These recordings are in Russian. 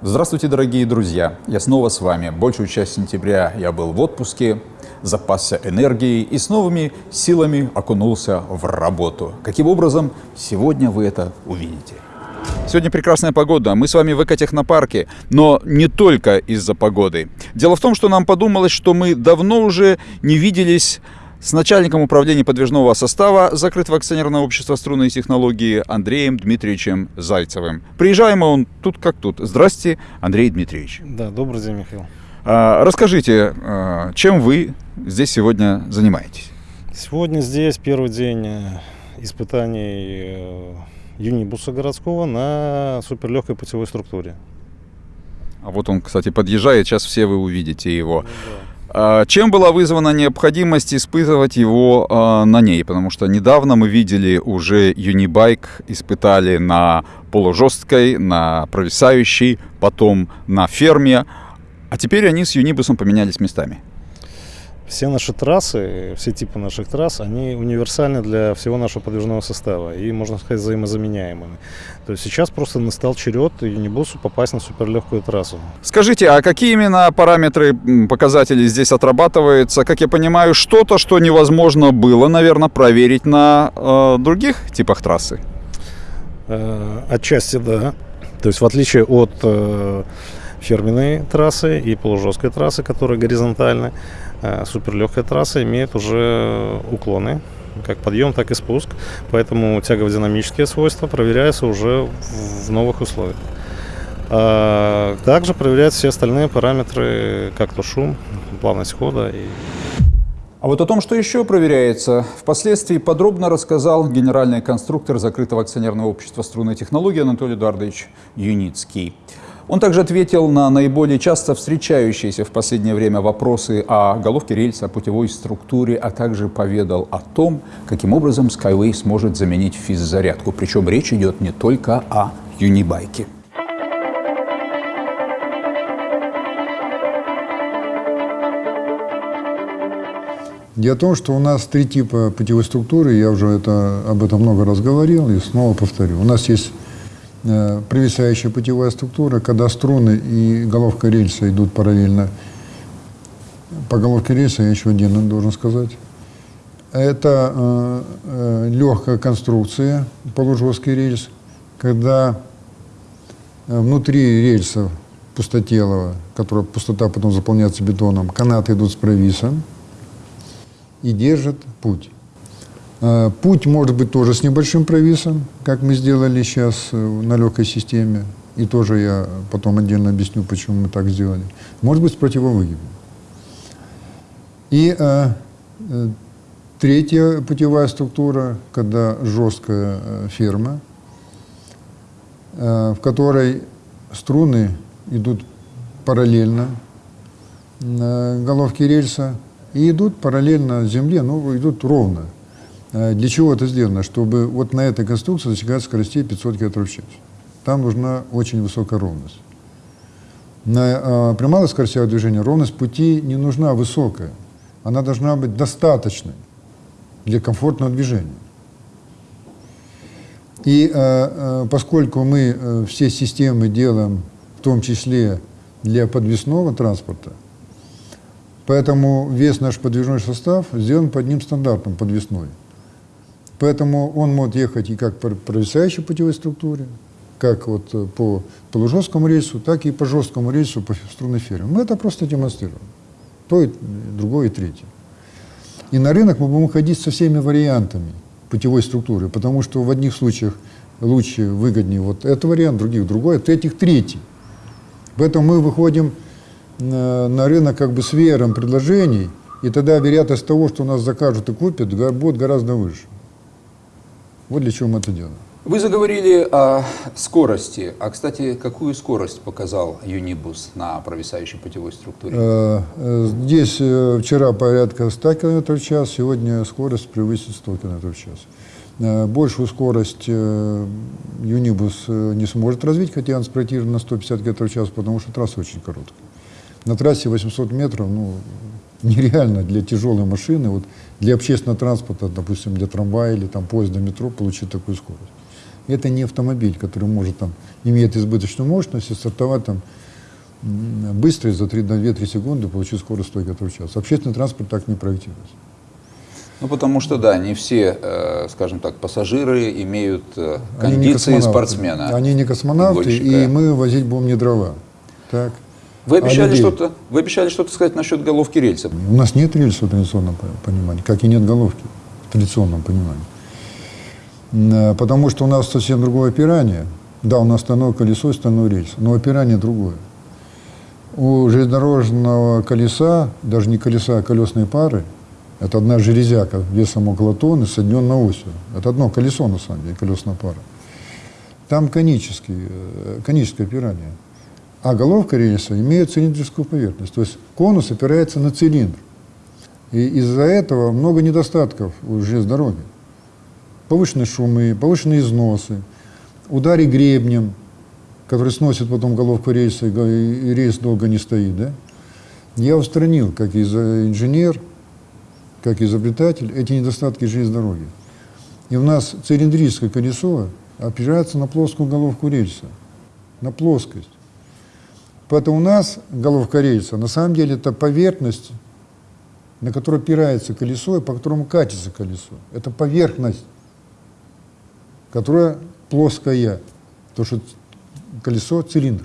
Здравствуйте, дорогие друзья! Я снова с вами. Большую часть сентября я был в отпуске, запасся энергией и с новыми силами окунулся в работу. Каким образом? Сегодня вы это увидите. Сегодня прекрасная погода, мы с вами в экотехнопарке, но не только из-за погоды. Дело в том, что нам подумалось, что мы давно уже не виделись с начальником управления подвижного состава закрытого акционерного общества «Струнные технологии» Андреем Дмитриевичем Зайцевым. Приезжаем он тут как тут. Здрасте, Андрей Дмитриевич. Да, добрый день, Михаил. А, расскажите, а, чем вы здесь сегодня занимаетесь? Сегодня здесь первый день э, испытаний э, юнибуса городского на суперлегкой путевой структуре. А вот он, кстати, подъезжает, сейчас все вы увидите его. Ну да. А, чем была вызвана необходимость испытывать его а, на ней? Потому что недавно мы видели уже Юнибайк, испытали на полужесткой, на провисающей, потом на ферме, а теперь они с Юнибусом поменялись местами. Все наши трассы, все типы наших трасс, они универсальны для всего нашего подвижного состава и, можно сказать, взаимозаменяемыми. То есть сейчас просто настал черед Юнибусу попасть на суперлегкую трассу. Скажите, а какие именно параметры, показатели здесь отрабатываются? Как я понимаю, что-то, что невозможно было, наверное, проверить на э, других типах трассы? Э, Отчасти да. То есть в отличие от э, ферменной трассы и полужесткой трассы, которые горизонтальны, суперлегкая трасса имеет уже уклоны, как подъем, так и спуск. Поэтому тягово-динамические свойства проверяются уже в- новых условиях. А Также проверяются все остальные параметры, как то шум, плавность хода и А вот о том, что еще проверяется, впоследствии подробно рассказал генеральный конструктор закрытого акционерного общества «Струнные технологии» Анатолий Эдуардович Юницкий. Он также ответил на наиболее часто встречающиеся в последнее время вопросы о головке рельса, о путевой структуре, а также поведал о том, каким образом Skyway сможет заменить физзарядку. Причем речь идет не только о юнибайке. Дело в том, что у нас три типа путевой структуры, я уже это, об этом много раз говорил и снова повторю. У нас есть провисающая путевая структура, когда струны и головка рельса идут параллельно. По головке рельса я еще отдельно должен сказать. Это э, э, легкая конструкция, полужесткий рельс, когда э, внутри рельса пустотелого, которая пустота потом заполняется бетоном, канаты идут с провисом, и держит путь. Э, Путь может быть тоже с небольшим провисом, как мы сделали сейчас э, на легкой системе. И тоже я потом отдельно объясню, почему мы так сделали. Может быть с противовыгибом. И э, э, третья путевая структура, когда жесткая э, ферма, э, в которой струны идут параллельно на головке рельса и идут параллельно земле, но идут ровно. Э, Для чего это сделано? Чтобы вот на этой конструкции достигать скоростей 500 км в час. Там нужна очень высокая ровность. На э, при малых скоростях движения ровность пути не нужна высокая. Она должна быть достаточной для комфортного движения. И э, э, поскольку мы э, все системы делаем, в том числе для подвесного транспорта, поэтому весь наш подвижной состав сделан по одним стандартам подвесной. Поэтому он может ехать и как по провисающей путевой структуре, как вот э, по полужесткому рельсу, так и по жесткому рельсу по струнной ферме. Мы это просто демонстрируем. То и другое, и третье. И на рынок мы будем ходить со всеми вариантами путевой структуры, потому что в одних случаях лучше, выгоднее вот этот вариант, в других другой, а в третьих третий. Поэтому мы выходим на, рынок как бы с веером предложений, и тогда вероятность того, что нас закажут и купят, будет гораздо выше. Вот для чего мы это делаем. Вы заговорили о скорости. А, кстати, какую скорость показал Юнибус на провисающей путевой структуре? Э, э, Здесь э, вчера порядка 100 км в час, сегодня скорость превысит 100 км в час. Большую скорость Юнибус не сможет развить, хотя он спроектирован на 150 км в час, потому что трасса очень короткая. На трассе 800 метров, ну, нереально для тяжелой машины, вот для общественного транспорта, допустим, для трамвая или там поезда, метро получить такую скорость. Это не автомобиль, который может там, имеет избыточную мощность и стартовать там быстро и за 2-3 секунды получить скорость 100 км в час. Общественный транспорт так не проектируется. Ну, потому что, да, не все, э, скажем так, пассажиры имеют э, Они кондиции космонавты. спортсмена. Они не космонавты, и мы возить будем не дрова. Так. Вы А обещали что-то, вы обещали что-то сказать насчет головки рельса. У нас нет рельса в традиционном по- понимании, как и нет головки в традиционном понимании. А, Потому что у нас совсем другое опирание. Да, у нас стальное колесо и стальной рельс, но опирание другое. У железнодорожного колеса, даже не колеса, а колесной пары, это одна железяка весом около тонны, соединенная осью. Это одно колесо, на самом деле, колесная пара. Там конический, э, коническое опирание. А головка рельса имеет цилиндрическую поверхность. То есть конус опирается на цилиндр. И из-за этого много недостатков у железной дороги. Повышенные шумы, повышенные износы, удары гребнем, который сносит потом головку рельса, и и рельс долго не стоит. Да? Я устранил, как из- инженер, как изобретатель, эти недостатки железной дороги. И у нас цилиндрическое колесо опирается на плоскую головку рельса, на плоскость. Поэтому у нас головка рельса на самом деле это поверхность, на которой опирается колесо и по которому катится колесо. Это поверхность, которая плоская, то что колесо цилиндр.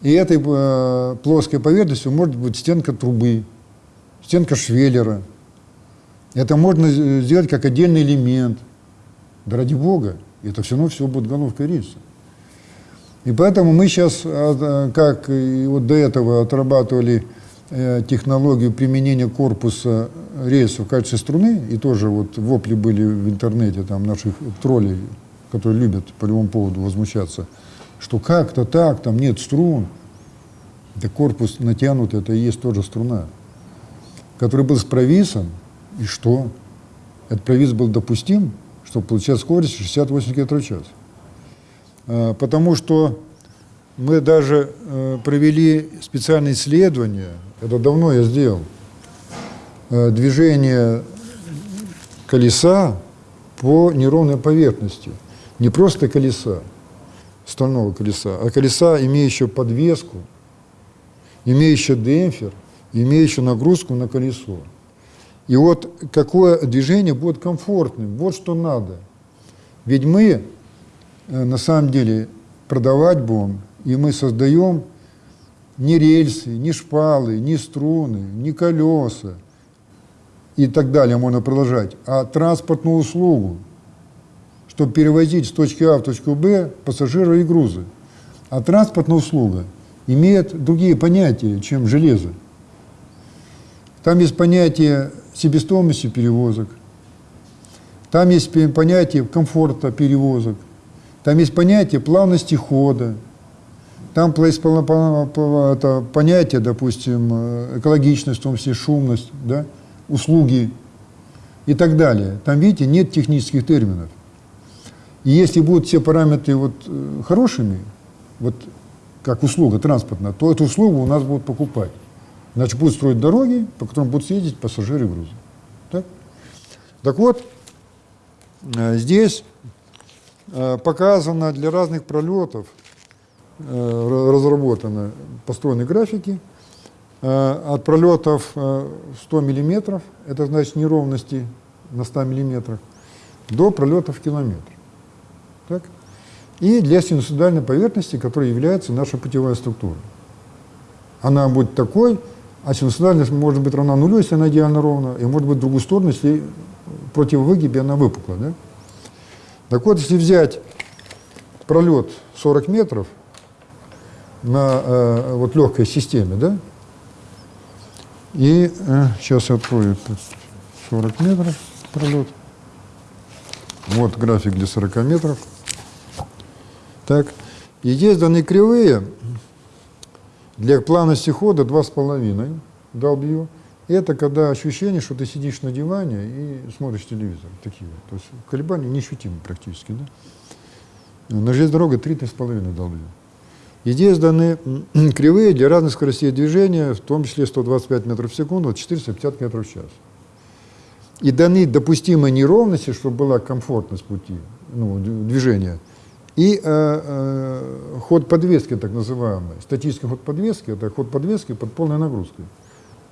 И этой э, плоской поверхностью может быть стенка трубы, стенка швеллера. Это можно сделать как отдельный элемент. Да ради бога, это все равно все будет головкой рельса. И поэтому мы сейчас, а, как и вот до этого, отрабатывали э, технологию применения корпуса рельса в качестве струны, и тоже вот вопли были в интернете там наших троллей, которые любят по любому поводу возмущаться, что как-то так, там нет струн. Это корпус натянут, это и есть тоже струна, который был с провисом, и что? Этот провис был допустим, чтобы получать скорость 68 км в час. А, Потому что мы даже э, провели специальные исследования, это давно я сделал, э, движение колеса по неровной поверхности. Не просто колеса, стального колеса, а колеса, имеющего подвеску, имеющего демпфер, имеющего нагрузку на колесо. И вот какое движение будет комфортным, вот что надо. Ведь мы на самом деле продавать будем, и мы создаем ни рельсы, ни шпалы, ни струны, ни колеса и так далее, можно продолжать, а транспортную услугу, чтобы перевозить с точки А в точку Б пассажиров и грузы. А транспортная услуга имеет другие понятия, чем железо. Там есть понятие себестоимости перевозок, там есть понятие комфорта перевозок, там есть понятие плавности хода, там есть это понятие, допустим, э, экологичность, в том числе шумность, да, услуги и так далее. Там, видите, нет технических терминов. И если будут все параметры вот, э, хорошими, вот как услуга транспортная, то эту услугу у нас будут покупать. Значит, будут строить дороги, по которым будут ездить пассажиры и грузы. Так, так вот, э, здесь показано для разных пролетов, э, ра- разработаны, построены графики. Э, От пролетов э, 100 миллиметров, это значит неровности на 100 миллиметрах, до пролетов километр. Так? И для синусоидальной поверхности, которая является наша путевая структура. Она будет такой, а синусоидальность может быть равна нулю, если она идеально ровна, и может быть в другую сторону, если против выгиби она выпукла. Да? Так вот, если взять пролет 40 метров на э, вот легкой системе, да, и э, сейчас я открою это 40 метров пролет. Вот график для 40 метров. Так, и здесь даны кривые для плавности хода 2,5 W. Это когда ощущение, что ты сидишь на диване и смотришь телевизор. Такие. То есть колебания неощутимы практически. Да? На железной дороге 3-3,5 W. И здесь даны кривые для разных скоростей движения, в том числе 125 метров в секунду, 450 метров в час. и даны допустимые неровности, чтобы была комфортность пути, ну, движения, и э, э, ход подвески, так называемый. Статический ход подвески – это ход подвески под полной нагрузкой.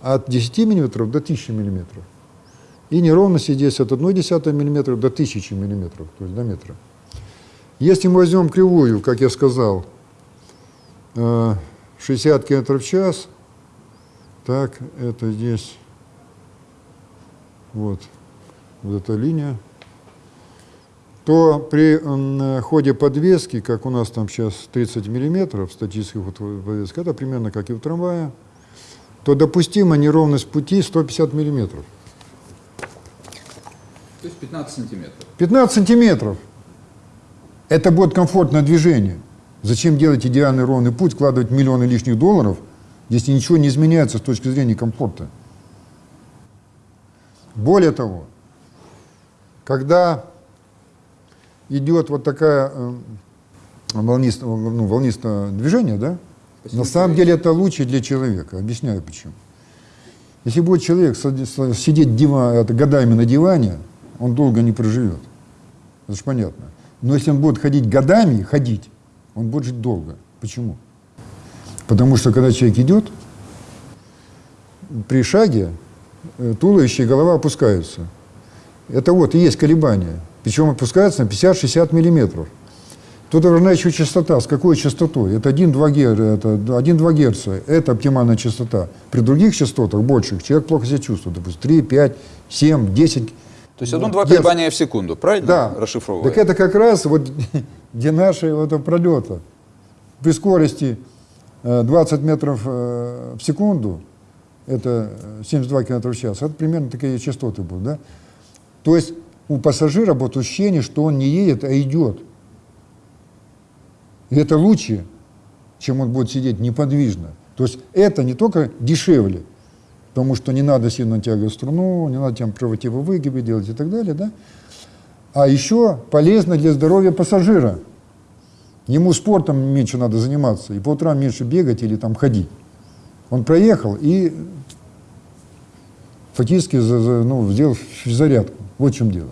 От 10 мм до 1000 мм. И неровности здесь от 1,1 мм до 1000 мм, то есть до метра. Если мы возьмем кривую, как я сказал, э, 60 км в час, так, это здесь, вот, вот эта линия, то при ходе подвески, как у нас там сейчас 30 миллиметров, статический ход подвески, это примерно как и у трамвая, то допустима неровность пути 150 миллиметров. То есть 15 сантиметров. 15 сантиметров. Это будет комфортное движение. Зачем делать идеальный ровный путь, вкладывать миллионы лишних долларов, если ничего не изменяется с точки зрения комфорта? Более того, когда идет вот такая э, волнистое, ну, волнистое движение, да, на самом деле это лучше для человека. Объясняю почему. Если будет человек сидеть дива- это, годами на диване, он долго не проживет. Это же понятно. Но если он будет ходить годами, ходить, он будет жить долго. Почему? Потому что когда человек идет, при шаге э, туловище и голова опускаются. Это вот и есть колебания. Причем опускаются на 50-60 миллиметров. Тут важна еще частота. С какой частотой? Это 1-2 гер- это 1-2 Гц. Это оптимальная частота. При других частотах, больших, человек плохо себя чувствует. Допустим, 3, 5, 7, 10 То есть одно-два Герц. колебания в секунду, правильно? Да. Расшифровывая. Так это как раз вот где наши вот пролета. При скорости э, 20 метров э, в секунду, это э, 72 км в час, это примерно такие частоты будут, да? То есть у пассажира будет ощущение, что он не едет, а идет. И это лучше, чем он будет сидеть неподвижно. То есть это не только дешевле, потому что не надо сильно натягивать струну, не надо там проводивы выгибы делать и так далее, да? А еще полезно для здоровья пассажира. Ему спортом меньше надо заниматься, и по утрам меньше бегать или там ходить. Он проехал и фактически ну, сделал зарядку. Вот в чем дело.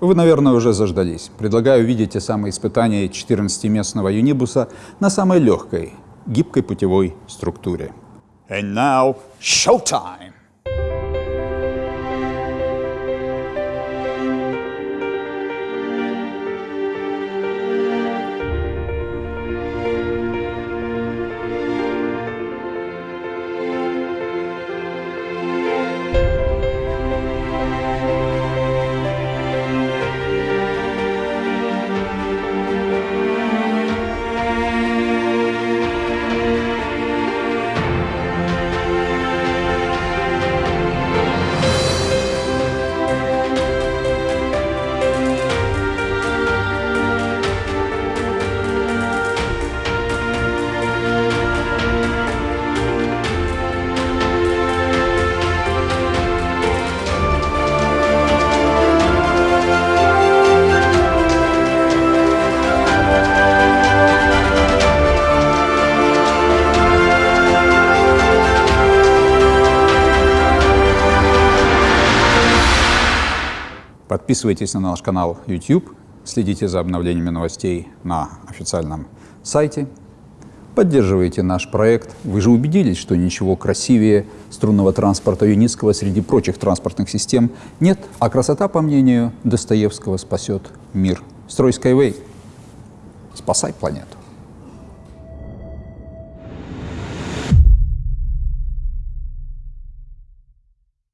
Вы, наверное, уже заждались. Предлагаю увидеть те самые испытания 14-местного юнибуса на самой легкой, гибкой путевой структуре. And now, showtime! Подписывайтесь на наш канал YouTube, следите за обновлениями новостей на официальном сайте, поддерживайте наш проект. Вы же убедились, что ничего красивее струнного транспорта Юницкого среди прочих транспортных систем нет, а красота, по мнению Достоевского, спасет мир. Строй Skyway, спасай планету.